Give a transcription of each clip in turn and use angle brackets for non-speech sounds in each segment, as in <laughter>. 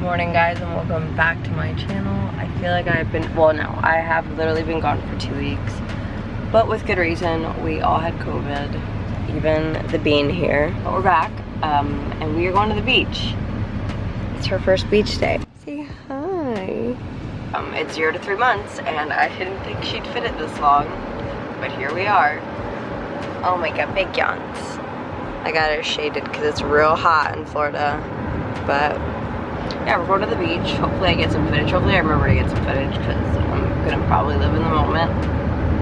Morning guys and welcome back to my channel. I feel like I've been, well no, I have literally been gone for two weeks. But with good reason, we all had COVID, even the bean here. But we're back um, and we are going to the beach. It's her first beach day. Say hi. Um, it's zero to three months and I didn't think she'd fit it this long, but here we are. Oh my god, big yawns. I got her shaded because it's real hot in Florida. But yeah, we're going to the beach. Hopefully I get some footage. Hopefully I remember to get some footage because I'm gonna probably live in the moment.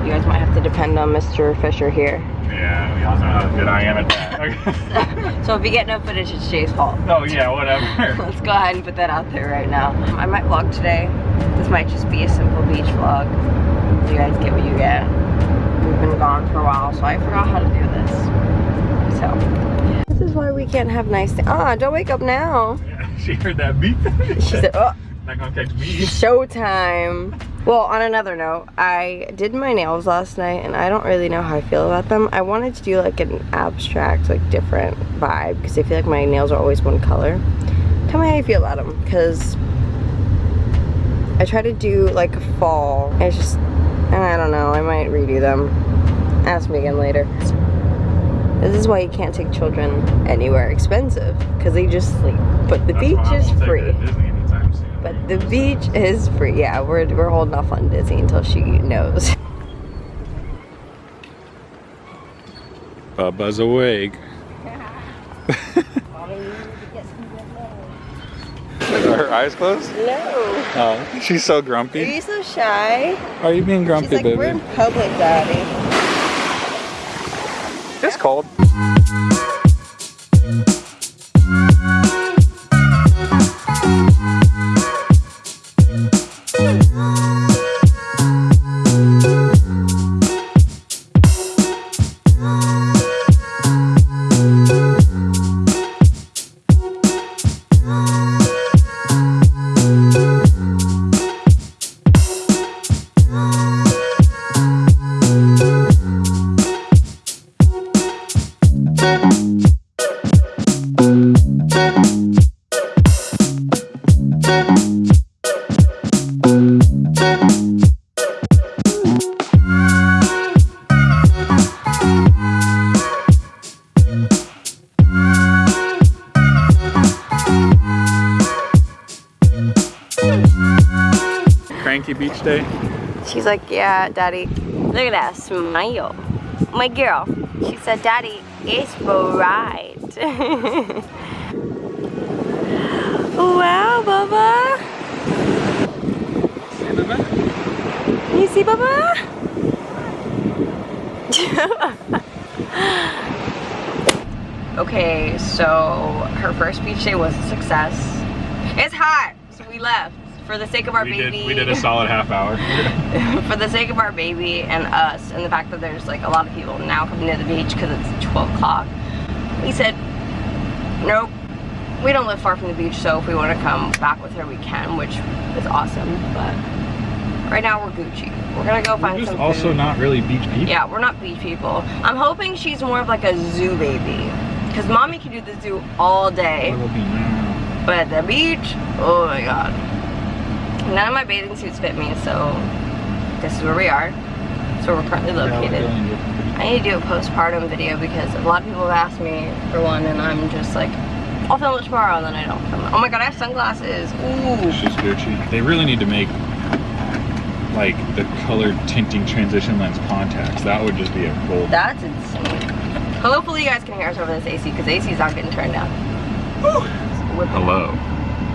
You guys might have to depend on Mr. Fisher here. Yeah, we all know how good I am at that. <laughs> <laughs> So if you get no footage, it's Jay's fault. oh yeah, whatever. <laughs> Let's go ahead and put that out there right now. I might vlog today. This might just be a simple beach vlog. You guys get what you get. We've been gone for a while, so I forgot how to do this. So, this is why we can't have nice things. Ah, don't wake up now. Yeah, <laughs> she heard that beep. She said, oh, Not gonna catch me. showtime. Well, on another note, I did my nails last night and I don't really know how I feel about them. I wanted to do like an abstract, like different vibe because I feel like my nails are always one color. Tell me how you feel about them because I try to do like a fall. It's just, and I don't know, I might redo them. Ask me again later. This is why you can't take children anywhere expensive because they just sleep. But the That's beach is won't take her free. to Disney anytime soon. But the beach is free. Yeah, we're, we're holding off on Disney until she knows. <laughs> Bubba's awake. Are her eyes closed? No. Oh, she's so grumpy. Are you so shy? Are you being grumpy, She's like, baby? we're in public, daddy. It's cold. Beach day. She's like, yeah, daddy. Look at that smile. My girl. She said, daddy, it's right. <laughs> wow, Bubba. You see Bubba? <laughs> okay, so her first beach day was a success. It's hot, so we left for the sake of our we baby. did we did a solid half hour. <laughs> for the sake of our baby and us and the fact that there's like a lot of people now coming to the beach because it's 12 o'clock we said nope we don't live far from the beach so if we want to come back with her we can which is awesome but right now we're Gucci we're gonna go find just some also food. not really beach people. yeah we're not beach people I'm hoping she's more of like a zoo baby because mommy can do the zoo all day Little bee meow. but the beach, oh my god. None of my bathing suits fit me, so this is where we are. So we're currently located. I need to do a postpartum video because a lot of people have asked me for one and I'm just like, I'll film it tomorrow and then I don't film it. Oh my god, I have sunglasses. Ooh. She's Gucci. They really need to make like the colored tinting transition lens contacts. That would just be a gold. That's insane. Hopefully you guys can hear us over this AC because AC is not getting turned down. Whipping. Hello.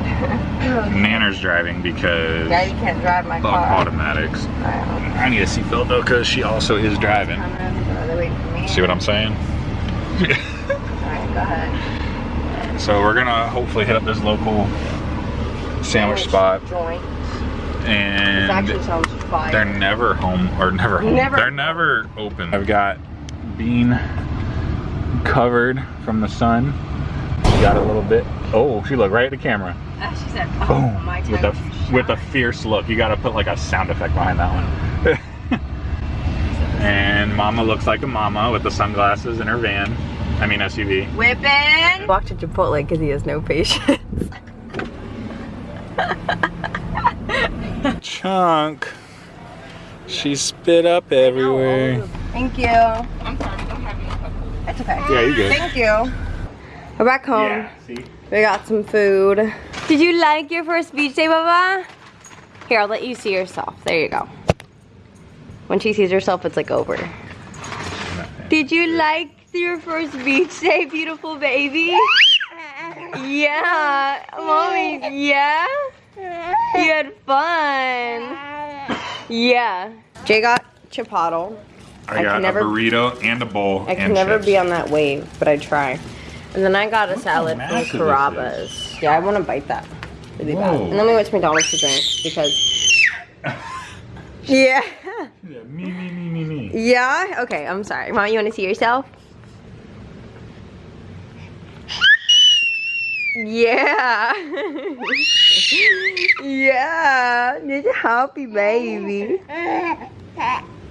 Nanner's driving because you can't drive my car. automatics. I need a seatbelt though because she also is driving. I'm gonna they're waiting for me. See what I'm saying? Alright, go ahead. So we're gonna hopefully hit up this local sandwich spot Joint. And actually sounds fire. they're never home or never home. Never. They're never open. I've got bean covered from the sun. She got a little bit. Oh, she looked right at the camera. She said, oh, Boom. my With a with a fierce look. You gotta put like a sound effect behind that one. <laughs> and mama looks like a mama with the sunglasses in her van. I mean SUV. Whipping. Walked to Chipotle because he has no patience. <laughs> Chunk. She spit up everywhere. Thank you. I'm sorry, we don't have any cup It's okay. Yeah, you good. Thank you. We're back home. Yeah, see? We got some food. Did you like your first beach day, Baba? Here, I'll let you see yourself. There you go. When she sees herself, it's like over. Did you like your first beach day, beautiful baby? Yeah. Mommy, yeah? You had fun. Yeah. Jay got chipotle. I, I got can never- a burrito and a bowl. I can and never chips. be on that wave, but I try. And then I got a salad from massive is Carrabba's. Yeah, I want to bite that really bad. And then we went to McDonald's to drink because. <laughs> yeah. Yeah, me, me, me, me, me. Yeah. Okay. I'm sorry. Mom, you want to see yourself? Yeah. <laughs> yeah. You're a happy baby. <laughs>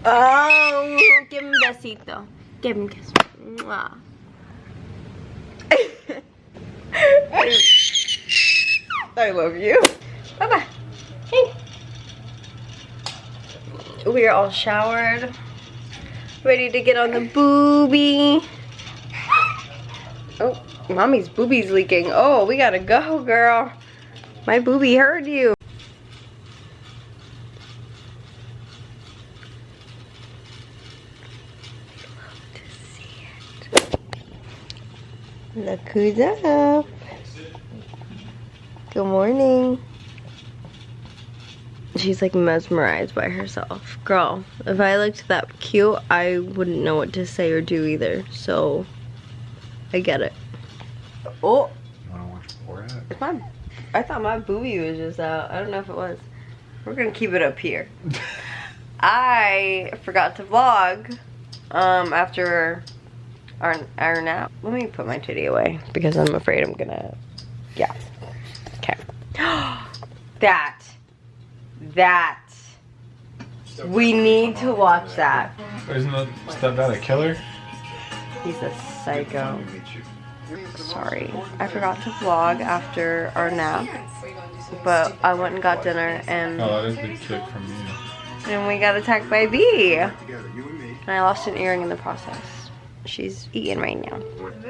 Oh, give him a besito. Give him a kiss. Mwah. I love you. Bye bye. Hey. We are all showered, ready to get on the booby. Oh, mommy's boobies leaking. Oh, we gotta go, girl. My booby heard you. Look who's up. Good morning. She's like mesmerized by herself. Girl, if I looked that cute, I wouldn't know what to say or do either. So, I get it. Oh, Wanna watch Borat? it's my, I thought my booby was just out. I don't know if it was. We're gonna keep it up here. <laughs> I forgot to vlog um, after our, our nap. Let me put my titty away because I'm afraid I'm gonna, yeah. Okay. that. That. We need to watch that. Isn't that stepdad a killer? He's a psycho. Sorry. I forgot to vlog after our nap, but I went and got dinner and, Oh, that is the chick from you. and we got attacked by a bee. And I lost an earring in the process. She's eating right now.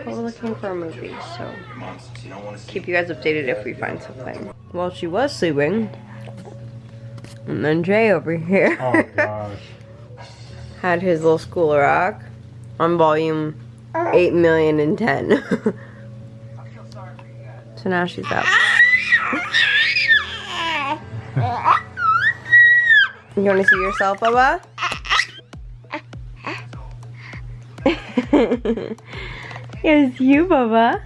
We're looking for a movie, so keep you guys updated if we find something. Well, she was sleeping. And then Jay over here. Oh <laughs> gosh. had his little school rock on volume 8 million and 10. <laughs> so now she's up. <laughs> You want to see yourself, Bubba? <laughs> yes, you, Bubba.